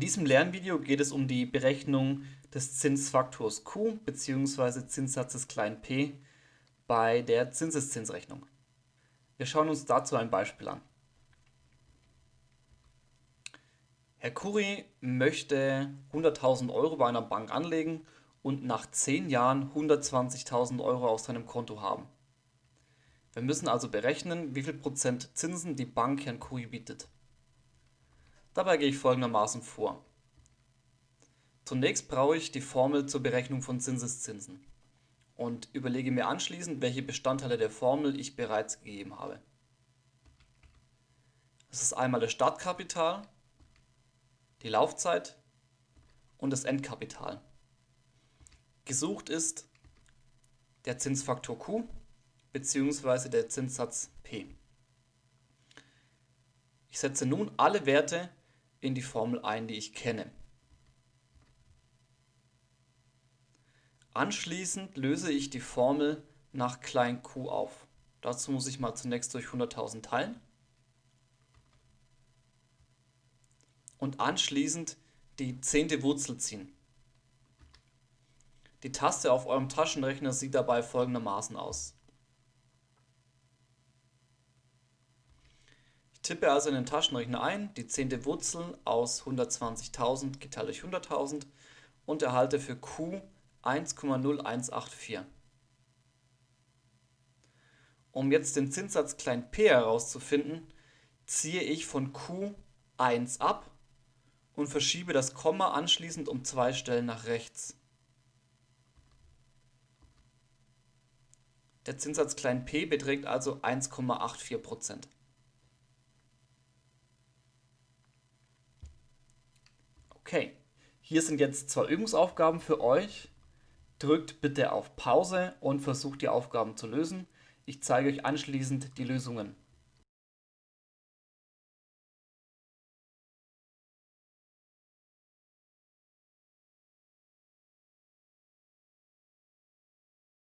diesem Lernvideo geht es um die Berechnung des Zinsfaktors q bzw. Zinssatzes p bei der Zinseszinsrechnung. Wir schauen uns dazu ein Beispiel an. Herr Kuri möchte 100.000 Euro bei einer Bank anlegen und nach 10 Jahren 120.000 Euro auf seinem Konto haben. Wir müssen also berechnen, wie viel Prozent Zinsen die Bank Herrn Kuri bietet. Dabei gehe ich folgendermaßen vor. Zunächst brauche ich die Formel zur Berechnung von Zinseszinsen und überlege mir anschließend, welche Bestandteile der Formel ich bereits gegeben habe. Das ist einmal das Startkapital, die Laufzeit und das Endkapital. Gesucht ist der Zinsfaktor Q bzw. der Zinssatz P. Ich setze nun alle Werte in die Formel ein, die ich kenne. Anschließend löse ich die Formel nach klein q auf. Dazu muss ich mal zunächst durch 100.000 teilen und anschließend die zehnte Wurzel ziehen. Die Taste auf eurem Taschenrechner sieht dabei folgendermaßen aus. Tippe also in den Taschenrechner ein, die zehnte Wurzel aus 120.000 geteilt durch 100.000 und erhalte für q 1,0184. Um jetzt den Zinssatz p herauszufinden, ziehe ich von q 1 ab und verschiebe das Komma anschließend um zwei Stellen nach rechts. Der Zinssatz p beträgt also 1,84%. Okay, hier sind jetzt zwei Übungsaufgaben für euch. Drückt bitte auf Pause und versucht die Aufgaben zu lösen. Ich zeige euch anschließend die Lösungen.